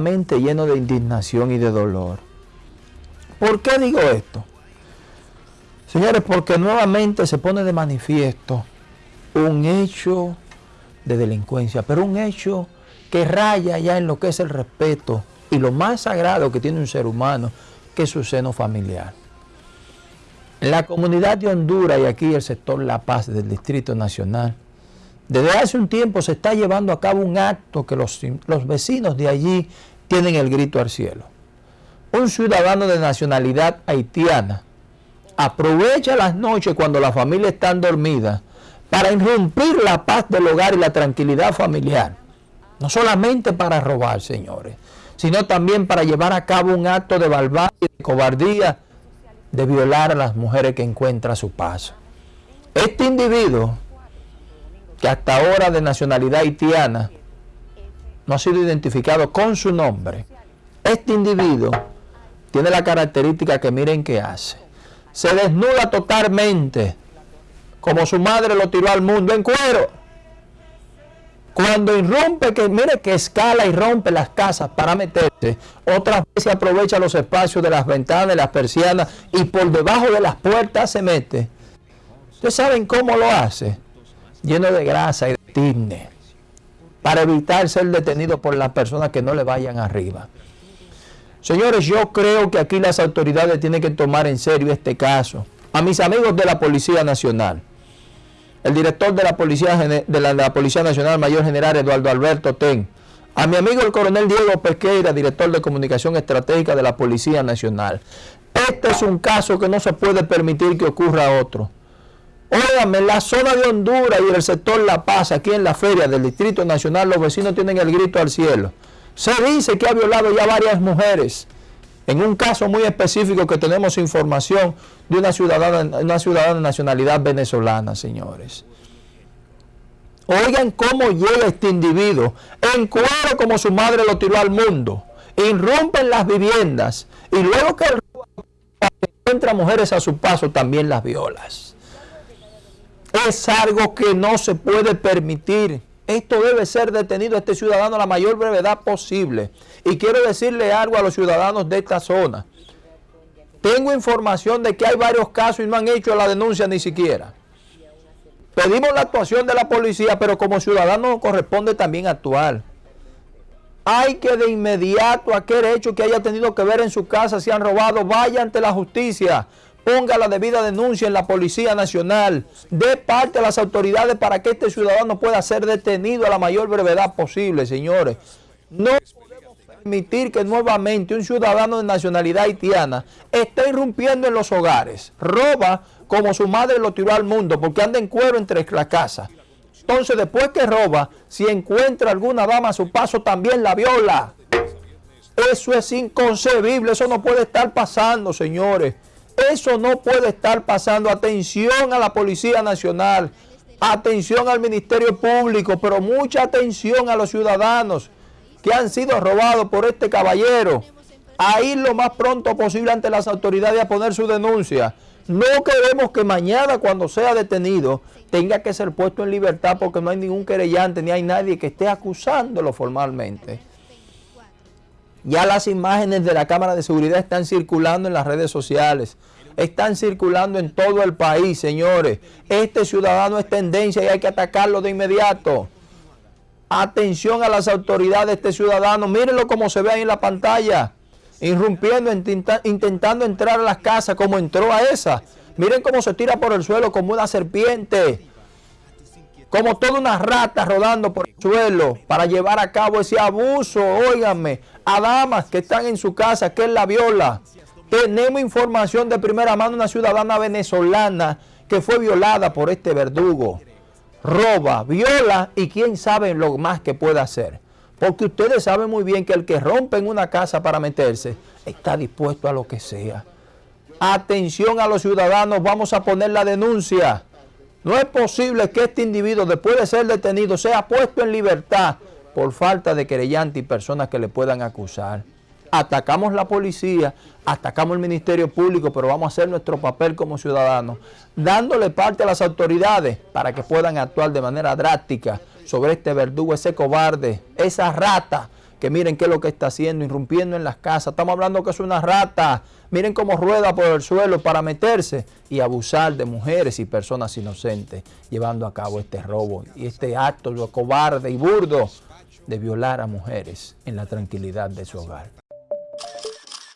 mente lleno de indignación y de dolor. ¿Por qué digo esto? Señores, porque nuevamente se pone de manifiesto un hecho de delincuencia, pero un hecho que raya ya en lo que es el respeto y lo más sagrado que tiene un ser humano, que es su seno familiar. En la comunidad de Honduras y aquí el sector La Paz del Distrito Nacional, desde hace un tiempo se está llevando a cabo un acto que los, los vecinos de allí tienen el grito al cielo. Un ciudadano de nacionalidad haitiana aprovecha las noches cuando la familia está dormida para irrumpir la paz del hogar y la tranquilidad familiar. No solamente para robar, señores, sino también para llevar a cabo un acto de barbarie de cobardía de violar a las mujeres que encuentra a su paso. Este individuo, que hasta ahora de nacionalidad haitiana, no ha sido identificado con su nombre, este individuo tiene la característica que miren que hace. Se desnuda totalmente, como su madre lo tiró al mundo en cuero. Cuando irrumpe, que mire que escala y rompe las casas para meterse, otras veces aprovecha los espacios de las ventanas, de las persianas y por debajo de las puertas se mete. ¿Ustedes saben cómo lo hace? Lleno de grasa y de tine, para evitar ser detenido por las personas que no le vayan arriba. Señores, yo creo que aquí las autoridades tienen que tomar en serio este caso. A mis amigos de la Policía Nacional, el director de la Policía, de la, Policía Nacional, Mayor General Eduardo Alberto Ten, a mi amigo el coronel Diego Pesqueira, director de Comunicación Estratégica de la Policía Nacional. Este es un caso que no se puede permitir que ocurra otro. Óigame, la zona de Honduras y el sector La Paz, aquí en la feria del Distrito Nacional, los vecinos tienen el grito al cielo. Se dice que ha violado ya varias mujeres. En un caso muy específico que tenemos información de una ciudadana, una ciudadana de nacionalidad venezolana, señores. Oigan cómo llega este individuo, en cuero como su madre lo tiró al mundo, irrumpen las viviendas y luego que encuentra mujeres a su paso también las violas. Es algo que no se puede permitir. Esto debe ser detenido este ciudadano a la mayor brevedad posible. Y quiero decirle algo a los ciudadanos de esta zona. Tengo información de que hay varios casos y no han hecho la denuncia ni siquiera. Pedimos la actuación de la policía, pero como ciudadano corresponde también actuar. Hay que de inmediato aquel hecho que haya tenido que ver en su casa, si han robado, vaya ante la justicia ponga la debida denuncia en la Policía Nacional, de parte a las autoridades para que este ciudadano pueda ser detenido a la mayor brevedad posible, señores. No podemos permitir que nuevamente un ciudadano de nacionalidad haitiana esté irrumpiendo en los hogares, roba como su madre lo tiró al mundo, porque anda en cuero entre las casas. Entonces, después que roba, si encuentra alguna dama a su paso, también la viola. Eso es inconcebible, eso no puede estar pasando, señores. Eso no puede estar pasando. Atención a la Policía Nacional, atención al Ministerio Público, pero mucha atención a los ciudadanos que han sido robados por este caballero. A ir lo más pronto posible ante las autoridades a poner su denuncia. No queremos que mañana cuando sea detenido tenga que ser puesto en libertad porque no hay ningún querellante ni hay nadie que esté acusándolo formalmente. Ya las imágenes de la cámara de seguridad están circulando en las redes sociales. Están circulando en todo el país, señores. Este ciudadano es tendencia y hay que atacarlo de inmediato. Atención a las autoridades de este ciudadano. Mírenlo como se ve ahí en la pantalla. Irrumpiendo, intentando entrar a las casas como entró a esa. Miren cómo se tira por el suelo como una serpiente como toda una rata rodando por el suelo para llevar a cabo ese abuso, óiganme, a damas que están en su casa, que él la viola. Tenemos información de primera mano de una ciudadana venezolana que fue violada por este verdugo. Roba, viola y quién sabe lo más que puede hacer. Porque ustedes saben muy bien que el que rompe en una casa para meterse está dispuesto a lo que sea. Atención a los ciudadanos, vamos a poner la denuncia. No es posible que este individuo, después de ser detenido, sea puesto en libertad por falta de querellante y personas que le puedan acusar. Atacamos la policía, atacamos el Ministerio Público, pero vamos a hacer nuestro papel como ciudadanos, dándole parte a las autoridades para que puedan actuar de manera drástica sobre este verdugo, ese cobarde, esa rata, que miren qué es lo que está haciendo, irrumpiendo en las casas. Estamos hablando que es una rata. Miren cómo rueda por el suelo para meterse y abusar de mujeres y personas inocentes, llevando a cabo este robo y este acto lo cobarde y burdo de violar a mujeres en la tranquilidad de su hogar.